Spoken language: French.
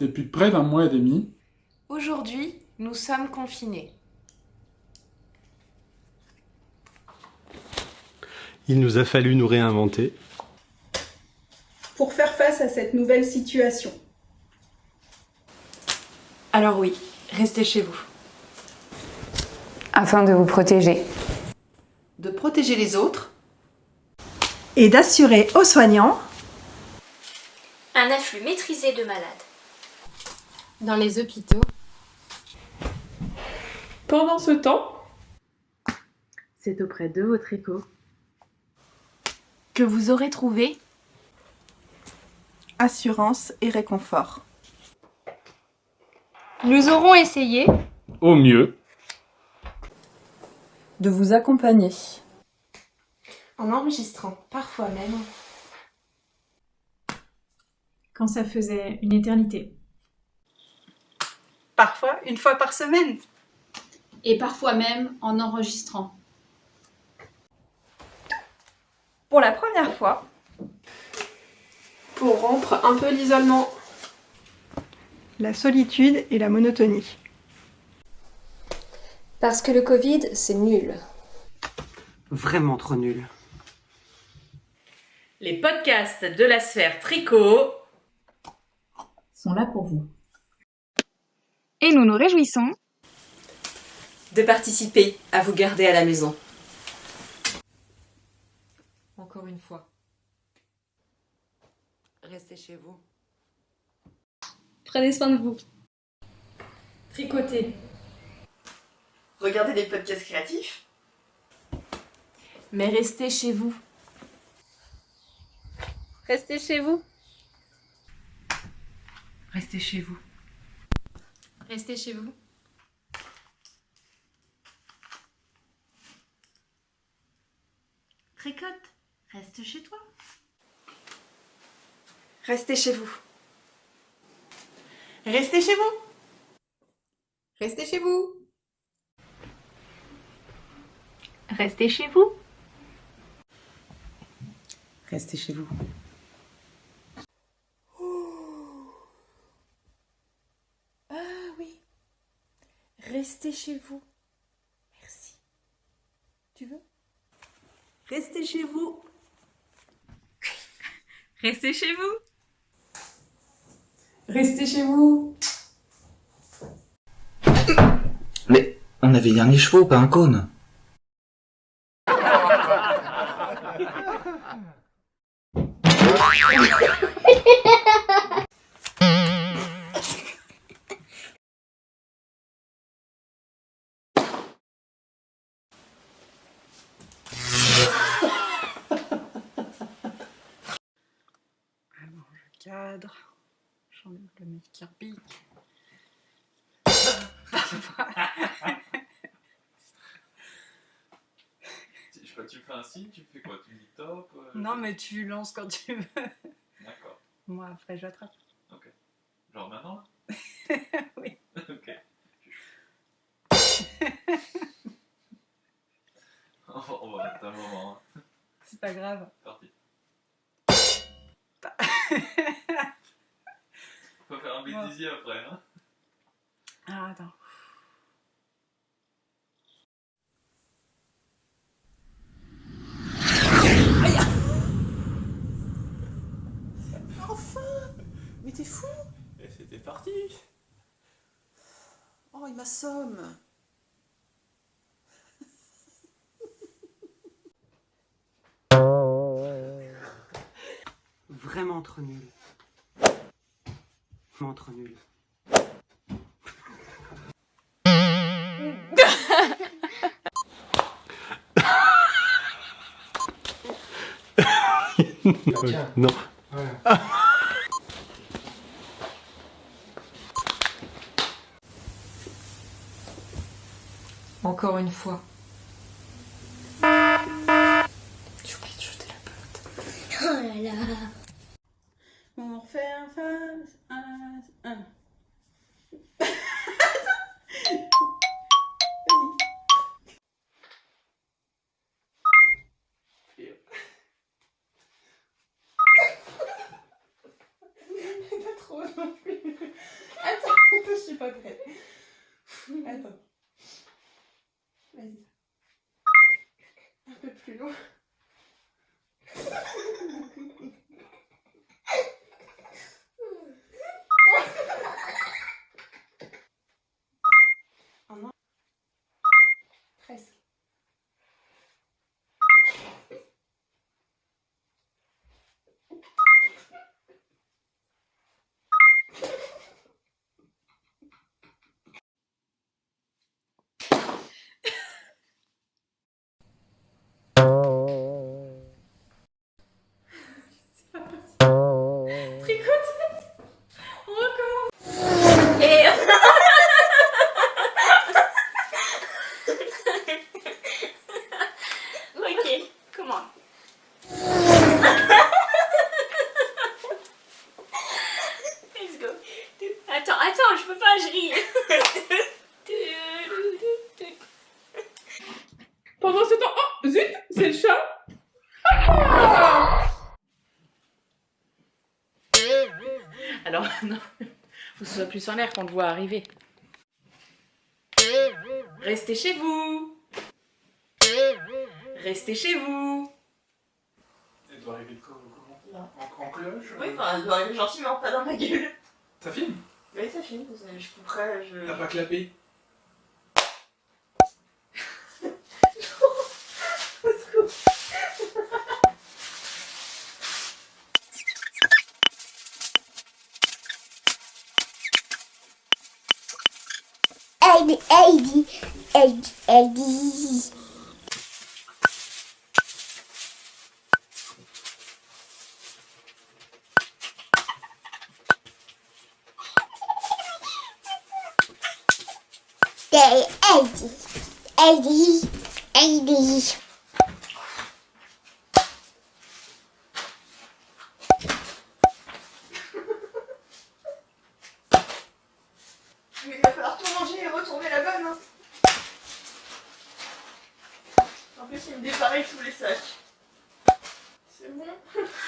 depuis près d'un mois et demi. Aujourd'hui, nous sommes confinés. Il nous a fallu nous réinventer. Pour faire face à cette nouvelle situation. Alors oui, restez chez vous. Afin de vous protéger. De protéger les autres. Et d'assurer aux soignants un afflux maîtrisé de malades. Dans les hôpitaux. Pendant ce temps, c'est auprès de votre écho que vous aurez trouvé assurance et réconfort. Nous aurons essayé, Au mieux, De vous accompagner. en enregistrant parfois même quand ça faisait une éternité. Parfois une fois par semaine. Et parfois même en enregistrant. Pour la première fois, Pour rompre un peu l'isolement. la solitude et la monotonie. parce que le Covid, c'est nul. Vraiment trop nul. Les podcasts de la sphère tricot sont là pour vous. Et nous nous réjouissons de participer à vous garder à la maison. encore une fois. Restez chez vous. Prenez soin de vous. Tricoter. Regardez des podcasts créatifs. Mais restez chez vous. Restez chez vous. Restez chez vous. Restez chez vous. Tricote, reste chez toi. Restez chez vous. Restez chez vous. Restez chez vous. Restez chez vous. Restez chez vous. Restez chez vous. Merci. Tu veux? Restez chez vous. Restez chez vous. Restez chez vous. Mais on avait dernier chevaux, pas un cône. Cadre. J'enlève le mec qui repique. Je sais pas, tu fais un signe, tu fais quoi? Tu dis top euh, Non, mais tu lances quand tu veux. D'accord. Moi, après, j'attrape. Genre maintenant là? Oui. ok. on, va, on va mettre un moment. Hein. C'est pas grave. Faut faire un bêtisier après, hein. Ah, attends. Enfin. Mais t'es fou. Et c'était parti. Oh, il m'assomme Vraiment trop nul. Vraiment trop nul. non. Encore une fois. pas prête. Attends. Vas-y. Un peu plus loin. Attends, attends, je peux pas, je ris. Pendant ce temps... Oh Zut C'est le chat Alors, non. Faut que ce soit plus en l'air qu'on te voit arriver. Restez chez vous Restez chez vous Elle doit arriver de quoi. En, en cloche Oui, enfin, elle doit arriver gentiment, pas dans ma gueule. Ça filme Oui, ça filme, je couperai, je... T'as pas clapé Heidi, Heidi, Heidi, Heidi. Heidi, Heidi. Mais il va falloir tout manger et retourner la bonne. Hein. En plus, il me dépareille tous les sacs.